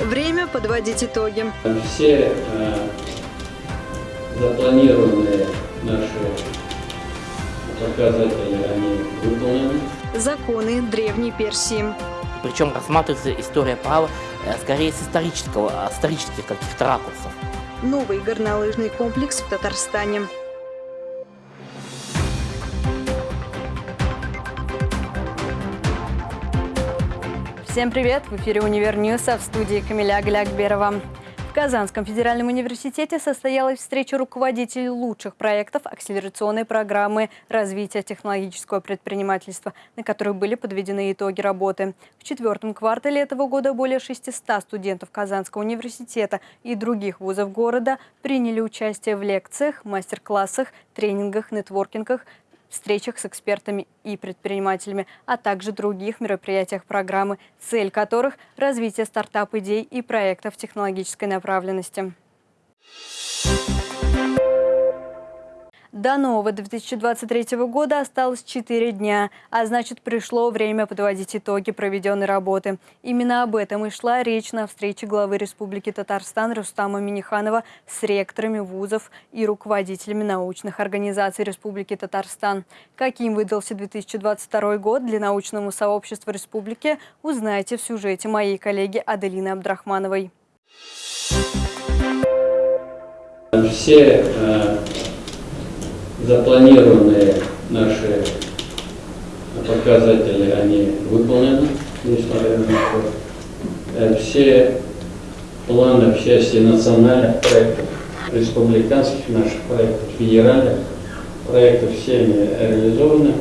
Время подводить итоги. Все э, запланированные наши показатели, они выполнены. Законы Древней Персии. Причем рассматривается история права э, скорее с исторического, а, исторических каких-то ракурсов. Новый горнолыжный комплекс в Татарстане. Всем привет! В эфире «Универ а в студии Камиля Глякберова. В Казанском федеральном университете состоялась встреча руководителей лучших проектов акселерационной программы развития технологического предпринимательства, на которой были подведены итоги работы. В четвертом квартале этого года более 600 студентов Казанского университета и других вузов города приняли участие в лекциях, мастер-классах, тренингах, нетворкингах, встречах с экспертами и предпринимателями, а также других мероприятиях программы, цель которых – развитие стартап-идей и проектов технологической направленности. До нового 2023 года осталось 4 дня, а значит пришло время подводить итоги проведенной работы. Именно об этом и шла речь на встрече главы Республики Татарстан Рустама Миниханова с ректорами вузов и руководителями научных организаций Республики Татарстан. Каким выдался 2022 год для научного сообщества республики, узнаете в сюжете моей коллеги Аделины Абдрахмановой. Все э, запланированные наши показатели, они выполнены, несмотря на то. Э, все планы в части национальных проектов, республиканских наших проектов, федеральных проектов, все они реализованы.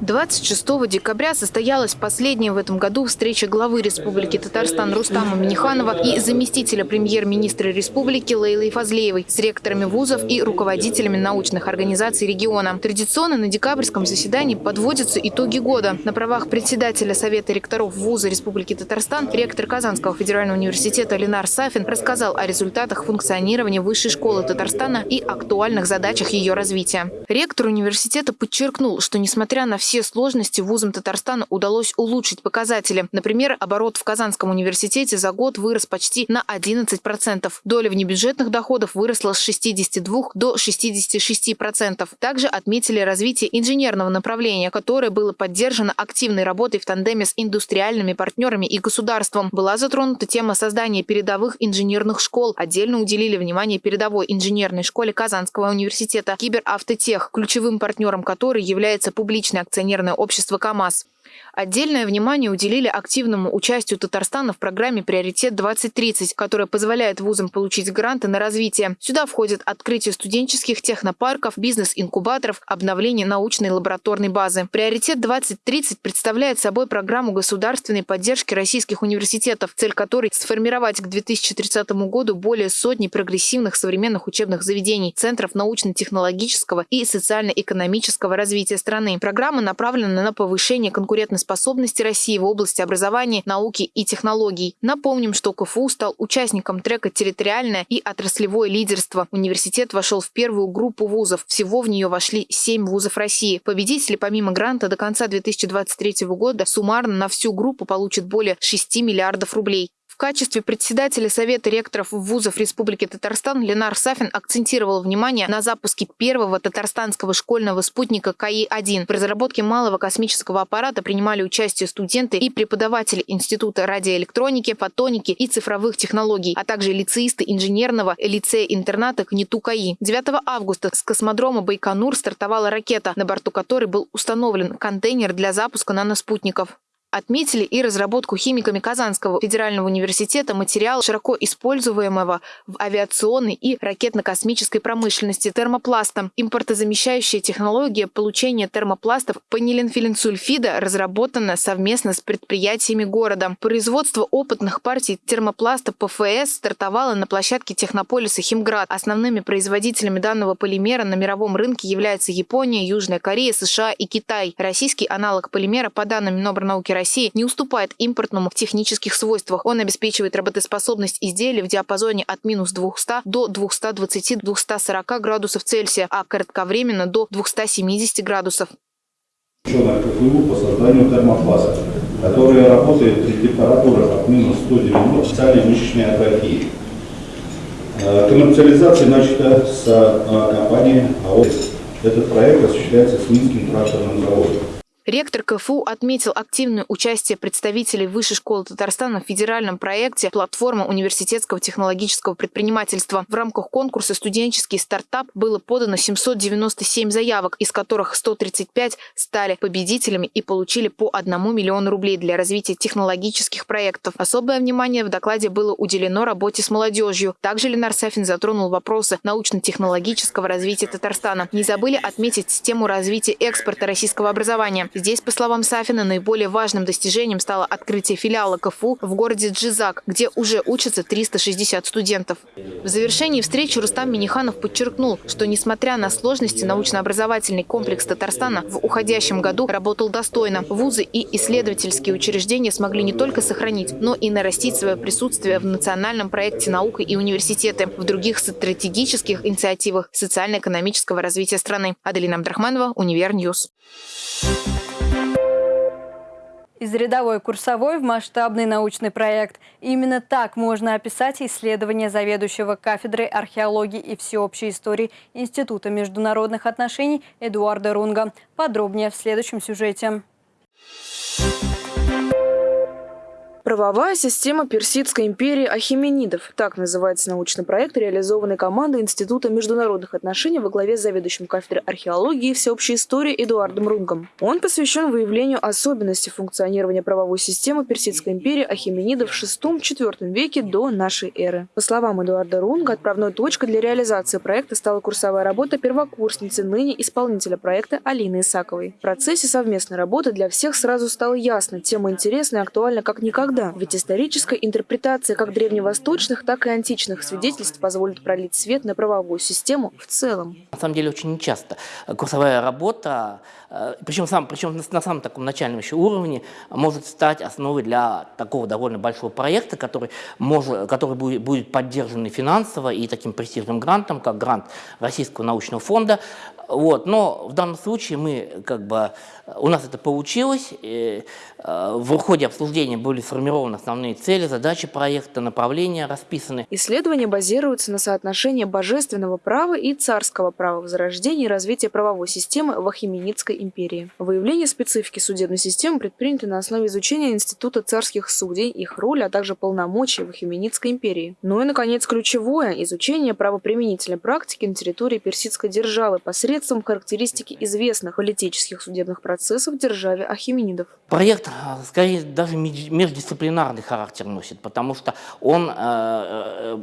26 декабря состоялась последняя в этом году встреча главы Республики Татарстан Рустама Миниханова и заместителя премьер-министра республики Лейлы Фазлеевой с ректорами вузов и руководителями научных организаций региона. Традиционно на декабрьском заседании подводятся итоги года. На правах председателя Совета ректоров вуза Республики Татарстан ректор Казанского федерального университета Ленар Сафин рассказал о результатах функционирования Высшей школы Татарстана и актуальных задачах ее развития. Ректор университета подчеркнул, что несмотря на все все сложности вузам Татарстана удалось улучшить показатели. Например, оборот в Казанском университете за год вырос почти на 11%. Доля внебюджетных доходов выросла с 62 до 66%. Также отметили развитие инженерного направления, которое было поддержано активной работой в тандеме с индустриальными партнерами и государством. Была затронута тема создания передовых инженерных школ. Отдельно уделили внимание передовой инженерной школе Казанского университета Киберавтотех, ключевым партнером которой является публичный акционер акционерное общество «КамАЗ». Отдельное внимание уделили активному участию Татарстана в программе «Приоритет-2030», которая позволяет вузам получить гранты на развитие. Сюда входят открытие студенческих технопарков, бизнес-инкубаторов, обновление научной лабораторной базы. «Приоритет-2030» представляет собой программу государственной поддержки российских университетов, цель которой – сформировать к 2030 году более сотни прогрессивных современных учебных заведений, центров научно-технологического и социально-экономического развития страны. Программа направлена на повышение конкуренции конкурентоспособности России в области образования, науки и технологий. Напомним, что КФУ стал участником трека «Территориальное и отраслевое лидерство». Университет вошел в первую группу вузов. Всего в нее вошли семь вузов России. Победители помимо гранта до конца 2023 года суммарно на всю группу получат более 6 миллиардов рублей качестве председателя Совета ректоров вузов Республики Татарстан Ленар Сафин акцентировал внимание на запуске первого татарстанского школьного спутника КАИ-1. В разработке малого космического аппарата принимали участие студенты и преподаватели Института радиоэлектроники, фотоники и цифровых технологий, а также лицеисты инженерного лицея-интерната КНИТУ КАИ. 9 августа с космодрома Байконур стартовала ракета, на борту которой был установлен контейнер для запуска наноспутников. Отметили и разработку химиками Казанского федерального университета материала, широко используемого в авиационной и ракетно-космической промышленности термопласта. Импортозамещающая технология получения термопластов панилинфилинсульфида разработана совместно с предприятиями города. Производство опытных партий термопласта ПФС стартовало на площадке технополиса Химград. Основными производителями данного полимера на мировом рынке являются Япония, Южная Корея, США и Китай. Российский аналог полимера, по данным Минобрнауки России не уступает импортному в технических свойствах. Он обеспечивает работоспособность изделий в диапазоне от минус 200 до 220-240 градусов Цельсия, а кратковременно до 270 градусов. По созданию термопласта. который работает при температурах от минус 190 специальной мышечной атрофии. Э, коммерциализация начата с э, компании АОС. Этот проект осуществляется с Минским тракторным заводом. Ректор КФУ отметил активное участие представителей Высшей школы Татарстана в федеральном проекте «Платформа университетского технологического предпринимательства». В рамках конкурса «Студенческий стартап» было подано 797 заявок, из которых 135 стали победителями и получили по 1 миллиону рублей для развития технологических проектов. Особое внимание в докладе было уделено работе с молодежью. Также Ленар Сафин затронул вопросы научно-технологического развития Татарстана. Не забыли отметить тему развития экспорта российского образования. Здесь, по словам Сафина, наиболее важным достижением стало открытие филиала КФУ в городе Джизак, где уже учатся 360 студентов. В завершении встречи Рустам Миниханов подчеркнул, что несмотря на сложности, научно-образовательный комплекс Татарстана в уходящем году работал достойно. Вузы и исследовательские учреждения смогли не только сохранить, но и нарастить свое присутствие в национальном проекте «Наука и университеты», в других стратегических инициативах социально-экономического развития страны. Аделина Абдрахманова, UniverNews. Из рядовой курсовой в масштабный научный проект. именно так можно описать исследование заведующего кафедрой археологии и всеобщей истории Института международных отношений Эдуарда Рунга. Подробнее в следующем сюжете. Правовая система Персидской империи Ахименидов. Так называется научный проект, реализованный командой Института международных отношений во главе с заведующим кафедрой археологии и всеобщей истории Эдуардом Рунгом. Он посвящен выявлению особенностей функционирования правовой системы Персидской империи Ахименидов в VI-IV веке до нашей эры. По словам Эдуарда Рунга, отправной точкой для реализации проекта стала курсовая работа первокурсницы, ныне исполнителя проекта Алины Исаковой. В процессе совместной работы для всех сразу стало ясно, тема интересна и актуальна как никогда никогда. Ведь историческая интерпретация как древневосточных, так и античных свидетельств позволит пролить свет на правовую систему в целом. На самом деле очень нечасто курсовая работа, причем, сам, причем на самом таком начальном еще уровне, может стать основой для такого довольно большого проекта, который, может, который будет, будет поддержан финансово и таким престижным грантом, как грант Российского научного фонда. Вот, но в данном случае мы, как бы, у нас это получилось. И, э, в ходе обсуждения были сформированы основные цели, задачи проекта, направления расписаны. Исследования базируются на соотношении божественного права и царского права в зарождении и развитии правовой системы в Ахименидской империи. Выявление специфики судебной системы предпринято на основе изучения Института царских судей, их роли, а также полномочий в Ахименидской империи. Ну и, наконец, ключевое – изучение правоприменительной практики на территории персидской державы посредством характеристики известных политических судебных процессов в державе Ахименидов. Проект, а, скорее, даже междисциплинарный характер носит, потому что он э, э,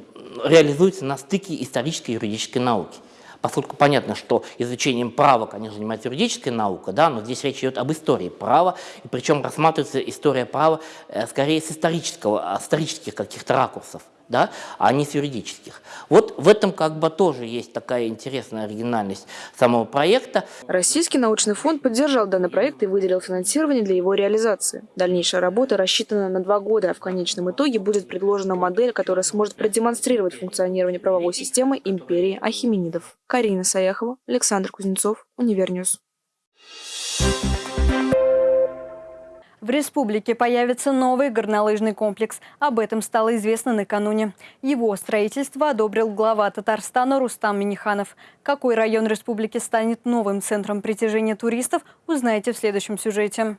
реализуется на стыке исторической и юридической науки поскольку понятно, что изучением права, конечно, занимается юридическая наука, да, но здесь речь идет об истории права, и причем рассматривается история права э, скорее с исторического, исторических каких-то ракурсов да, а не с юридических. Вот в этом как бы тоже есть такая интересная оригинальность самого проекта. Российский научный фонд поддержал данный проект и выделил финансирование для его реализации. Дальнейшая работа рассчитана на два года, а в конечном итоге будет предложена модель, которая сможет продемонстрировать функционирование правовой системы империи Ахименидов. Карина Саяхова, Александр Кузнецов, UniverNews. В республике появится новый горнолыжный комплекс. Об этом стало известно накануне. Его строительство одобрил глава Татарстана Рустам Миниханов. Какой район республики станет новым центром притяжения туристов, узнаете в следующем сюжете.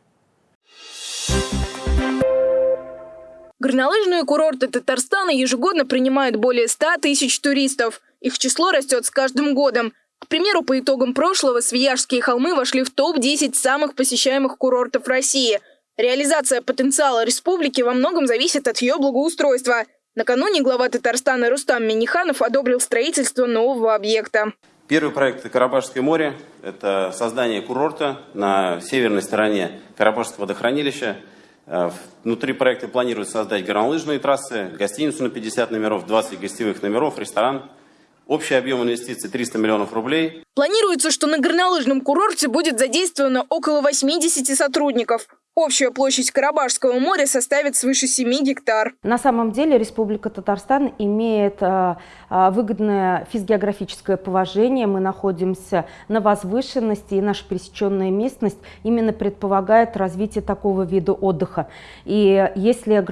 Горнолыжные курорты Татарстана ежегодно принимают более 100 тысяч туристов. Их число растет с каждым годом. К примеру, по итогам прошлого Свияжские холмы вошли в топ-10 самых посещаемых курортов России – Реализация потенциала республики во многом зависит от ее благоустройства. Накануне глава Татарстана Рустам Миниханов одобрил строительство нового объекта. Первый проект – Карабашское море. Это создание курорта на северной стороне Карабашского водохранилища. Э, внутри проекта планируется создать горнолыжные трассы, гостиницу на 50 номеров, 20 гостевых номеров, ресторан. Общий объем инвестиций 300 миллионов рублей. Планируется, что на горнолыжном курорте будет задействовано около 80 сотрудников. Общая площадь Карабашского моря составит свыше 7 гектар. На самом деле Республика Татарстан имеет а, а, выгодное физгеографическое положение. Мы находимся на возвышенности, и наша пересеченная местность именно предполагает развитие такого вида отдыха. И если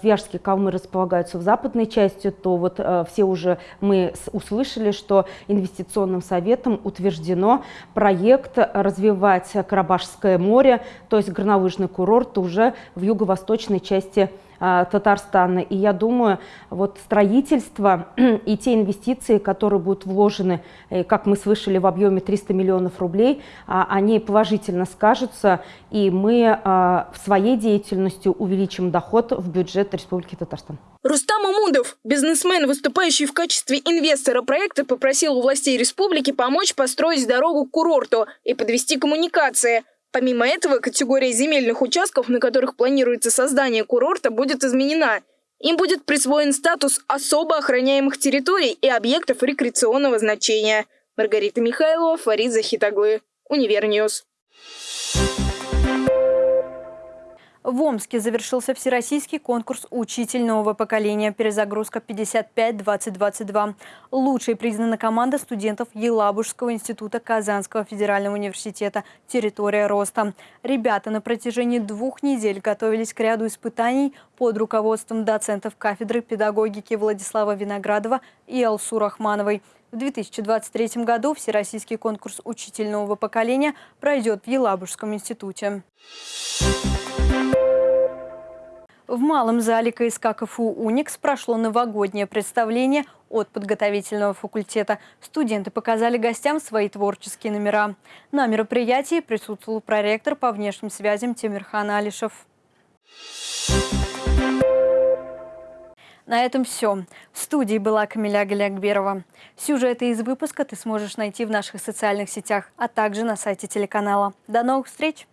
Свияжские калмы располагаются в западной части, то вот а, все уже мы услышали, что инвестиционным советом утверждено проект развивать Карабашское море, то есть горнолыжный курорт уже в юго-восточной части а, Татарстана. И я думаю, вот строительство и те инвестиции, которые будут вложены, э, как мы слышали, в объеме 300 миллионов рублей, а, они положительно скажутся, и мы а, своей деятельностью увеличим доход в бюджет Республики Татарстан. Рустам Амудов, бизнесмен, выступающий в качестве инвестора проекта, попросил у властей республики помочь построить дорогу к курорту и подвести коммуникации. Помимо этого, категория земельных участков, на которых планируется создание курорта, будет изменена. Им будет присвоен статус особо охраняемых территорий и объектов рекреационного значения. Маргарита Михайлова, Фарид Захитаглы, UniverNews. В Омске завершился всероссийский конкурс «Учитель нового поколения. Перезагрузка 55-2022». Лучшей признана команда студентов Елабужского института Казанского федерального университета «Территория роста». Ребята на протяжении двух недель готовились к ряду испытаний под руководством доцентов кафедры педагогики Владислава Виноградова и Алсу Рахмановой. В 2023 году всероссийский конкурс «Учитель нового поколения» пройдет в Елабужском институте. В малом зале КСК КФУ «Уникс» прошло новогоднее представление от подготовительного факультета. Студенты показали гостям свои творческие номера. На мероприятии присутствовал проректор по внешним связям Тимирхан Алишев. На этом все. В студии была Камиля Галякберова. Сюжеты из выпуска ты сможешь найти в наших социальных сетях, а также на сайте телеканала. До новых встреч!